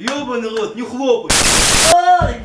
Ёбаный рот, не хлопай! Ай!